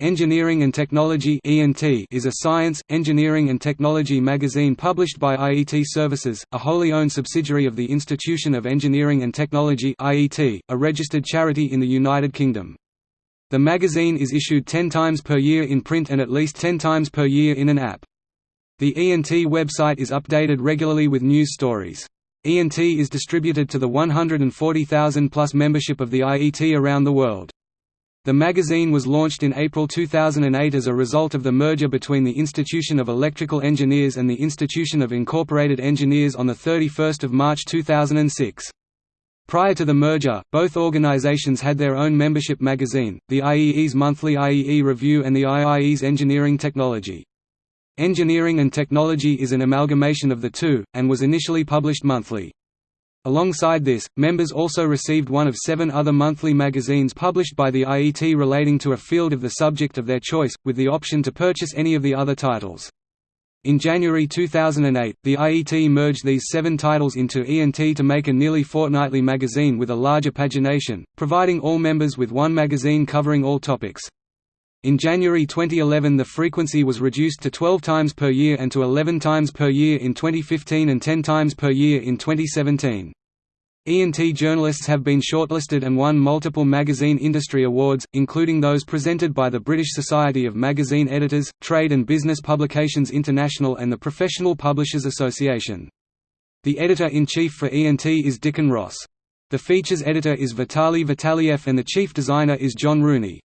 Engineering and Technology is a science, engineering and technology magazine published by IET Services, a wholly owned subsidiary of the Institution of Engineering and Technology a registered charity in the United Kingdom. The magazine is issued 10 times per year in print and at least 10 times per year in an app. The ENT website is updated regularly with news stories. ENT is distributed to the 140,000-plus membership of the IET around the world. The magazine was launched in April 2008 as a result of the merger between the Institution of Electrical Engineers and the Institution of Incorporated Engineers on 31 March 2006. Prior to the merger, both organizations had their own membership magazine, the IEE's monthly IEE Review and the IIE's Engineering Technology. Engineering and Technology is an amalgamation of the two, and was initially published monthly. Alongside this, members also received one of seven other monthly magazines published by the IET relating to a field of the subject of their choice, with the option to purchase any of the other titles. In January 2008, the IET merged these seven titles into ENT to make a nearly fortnightly magazine with a larger pagination, providing all members with one magazine covering all topics. In January 2011 the frequency was reduced to 12 times per year and to 11 times per year in 2015 and 10 times per year in 2017. ENT journalists have been shortlisted and won multiple magazine industry awards, including those presented by the British Society of Magazine Editors, Trade and Business Publications International and the Professional Publishers Association. The editor-in-chief for ENT is Dickon Ross. The features editor is Vitali Vitaliev and the chief designer is John Rooney.